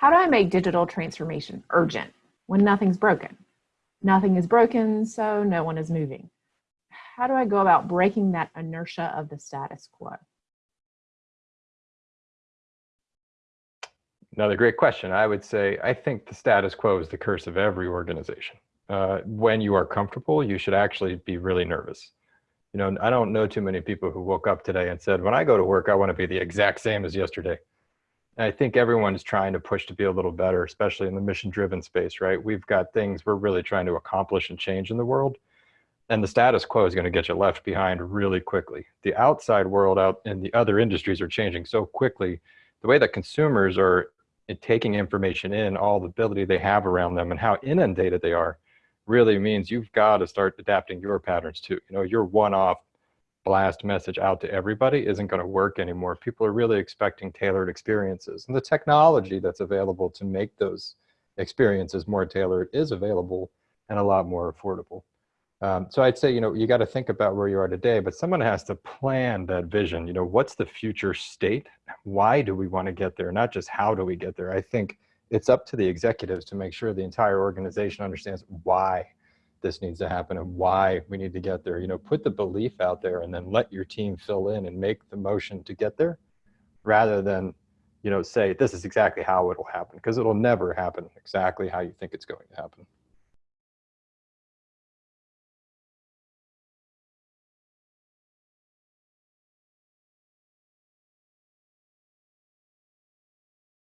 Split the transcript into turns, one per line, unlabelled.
How do I make digital transformation urgent when nothing's broken? Nothing is broken, so no one is moving. How do I go about breaking that inertia of the status quo?
Another great question. I would say, I think the status quo is the curse of every organization. Uh, when you are comfortable, you should actually be really nervous. You know, I don't know too many people who woke up today and said, when I go to work, I want to be the exact same as yesterday. I think everyone's trying to push to be a little better, especially in the mission driven space, right? We've got things we're really trying to accomplish and change in the world. And the status quo is going to get you left behind really quickly. The outside world out in the other industries are changing so quickly. The way that consumers are taking information in, all the ability they have around them and how inundated they are really means you've got to start adapting your patterns too. You know, your one-off blast message out to everybody isn't going to work anymore. People are really expecting tailored experiences. And the technology that's available to make those experiences more tailored is available and a lot more affordable. Um, so I'd say, you know, you got to think about where you are today, but someone has to plan that vision. You know, what's the future state? Why do we want to get there? Not just how do we get there? I think it's up to the executives to make sure the entire organization understands why this needs to happen and why we need to get there. You know, put the belief out there and then let your team fill in and make the motion to get there rather than, you know, say this is exactly how it'll happen because it'll never happen exactly how you think it's going to happen.